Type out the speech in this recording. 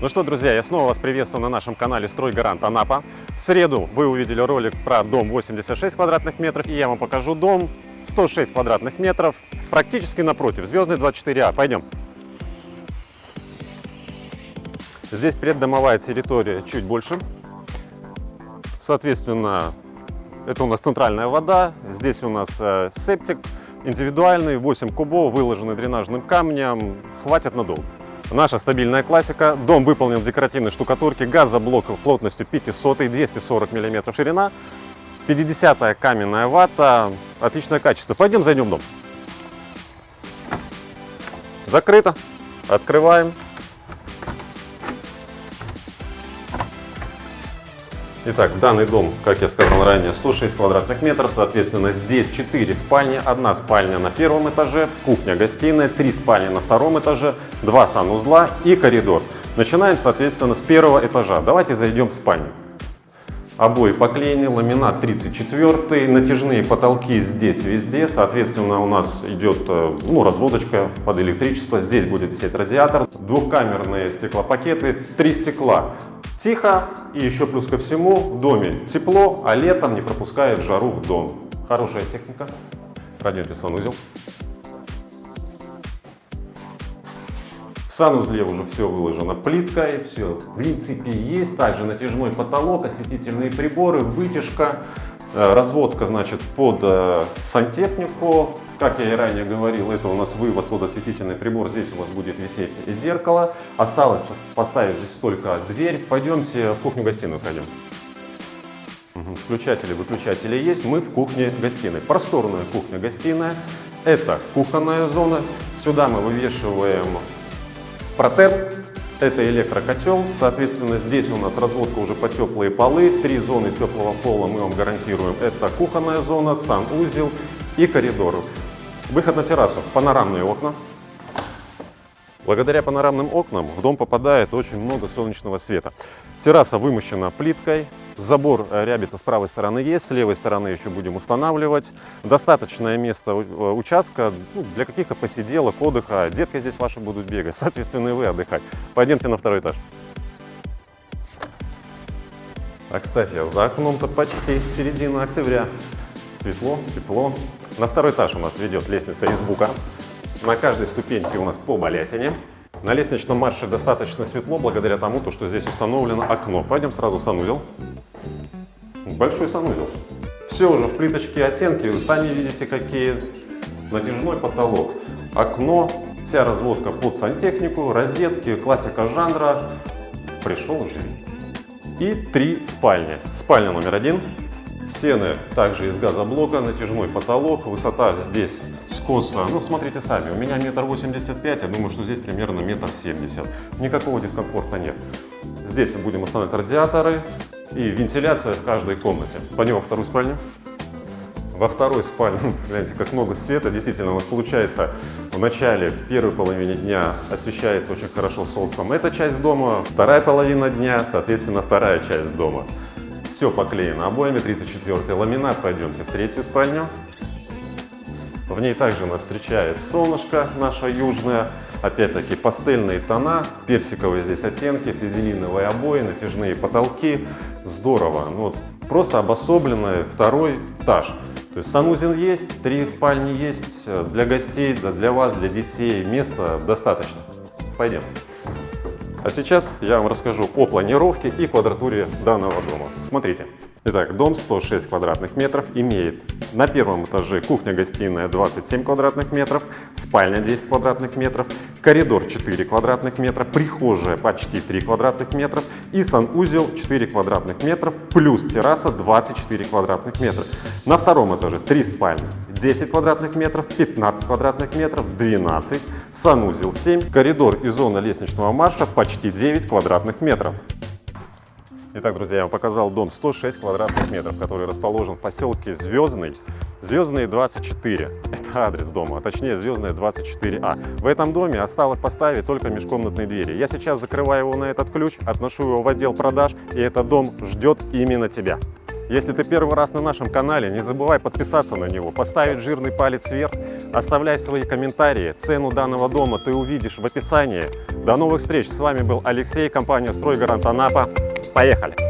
Ну что, друзья, я снова вас приветствую на нашем канале «Стройгарант Анапа». В среду вы увидели ролик про дом 86 квадратных метров, и я вам покажу дом 106 квадратных метров, практически напротив, Звездный 24А. Пойдем. Здесь преддомовая территория чуть больше. Соответственно, это у нас центральная вода, здесь у нас э, септик индивидуальный, 8 кубов, выложенный дренажным камнем, хватит надолго. Наша стабильная классика. Дом выполнен в декоративной штукатурке, газоблок плотностью 500, 240 мм ширина, 50 каменная вата, отличное качество. Пойдем зайдем в дом. Закрыто. Открываем. Итак, данный дом, как я сказал ранее, 106 квадратных метров, соответственно, здесь 4 спальни, одна спальня на первом этаже, кухня-гостиная, 3 спальни на втором этаже, 2 санузла и коридор. Начинаем, соответственно, с первого этажа. Давайте зайдем в спальню. Обои поклеены, ламинат 34, натяжные потолки здесь везде, соответственно, у нас идет э, ну, разводочка под электричество, здесь будет висеть радиатор, двухкамерные стеклопакеты, три стекла. Тихо и еще плюс ко всему в доме тепло, а летом не пропускает жару в дом. Хорошая техника. Пройдемте санузел. Санузле уже все выложено плиткой, все в принципе есть. Также натяжной потолок, осветительные приборы, вытяжка, э, разводка значит под э, сантехнику, как я и ранее говорил, это у нас вывод под осветительный прибор. Здесь у вас будет висеть зеркало. Осталось поставить здесь только дверь. Пойдемте в кухню-гостиную пройдем. Угу. Включатели, выключатели есть. Мы в кухне-гостиной. Просторная кухня-гостиная. Это кухонная зона. Сюда мы вывешиваем протер. Это электрокотел. Соответственно, здесь у нас разводка уже по теплые полы. Три зоны теплого пола мы вам гарантируем. Это кухонная зона, санузел и коридор. Выход на террасу. Панорамные окна. Благодаря панорамным окнам в дом попадает очень много солнечного света. Терраса вымощена плиткой, забор э, рябита с правой стороны есть, с левой стороны еще будем устанавливать. Достаточное место э, участка ну, для каких-то посиделок, отдыха. Детки здесь ваши будут бегать, соответственно и вы отдыхать. Пойдемте на второй этаж. А кстати, за окном-то почти середина октября. Светло, тепло. На второй этаж у нас ведет лестница из бука. На каждой ступеньке у нас по балясине. На лестничном марше достаточно светло, благодаря тому, что здесь установлено окно. Пойдем сразу в санузел. Большой санузел. Все уже в плиточке оттенки, сами видите какие. Натяжной потолок, окно, вся разводка под сантехнику, розетки, классика жанра. Пришел живи. И три спальни. Спальня номер один, Стены также из газоблока, натяжной потолок, высота здесь скоса, ну смотрите сами, у меня метр восемьдесят пять, я думаю, что здесь примерно метр семьдесят. Никакого дискомфорта нет. Здесь мы будем устанавливать радиаторы и вентиляция в каждой комнате. Пойдем во вторую спальню. Во второй спальне, гляньте, как много света. Действительно, у нас получается в начале, первой половине дня освещается очень хорошо солнцем эта часть дома, вторая половина дня, соответственно, вторая часть дома. Все поклеено обоями, 34 ламинат. Пойдемте в третью спальню. В ней также нас встречает солнышко наша южная. Опять-таки пастельные тона, персиковые здесь оттенки, физелиновые обои, натяжные потолки. Здорово. Ну, вот, просто обособленный второй этаж. То есть санузел есть, три спальни есть, для гостей, для вас, для детей места достаточно. Пойдем. А сейчас я вам расскажу о планировке и квадратуре данного дома. Смотрите. Итак, дом 106 квадратных метров имеет на первом этаже кухня-гостиная 27 квадратных метров, спальня 10 квадратных метров, коридор 4 квадратных метра, прихожая почти 3 квадратных метров и санузел 4 квадратных метров плюс терраса 24 квадратных метра. На втором этаже 3 спальни, 10 квадратных метров, 15 квадратных метров, 12, санузел 7, коридор и зона лестничного марша почти 9 квадратных метров. Итак, друзья, я вам показал дом 106 квадратных метров, который расположен в поселке Звездный, Звездные 24. Это адрес дома, а точнее Звездная 24А. В этом доме осталось поставить только межкомнатные двери. Я сейчас закрываю его на этот ключ, отношу его в отдел продаж, и этот дом ждет именно тебя. Если ты первый раз на нашем канале, не забывай подписаться на него, поставить жирный палец вверх, оставляй свои комментарии. Цену данного дома ты увидишь в описании. До новых встреч! С вами был Алексей, компания «Стройгарант Анапа». Поехали!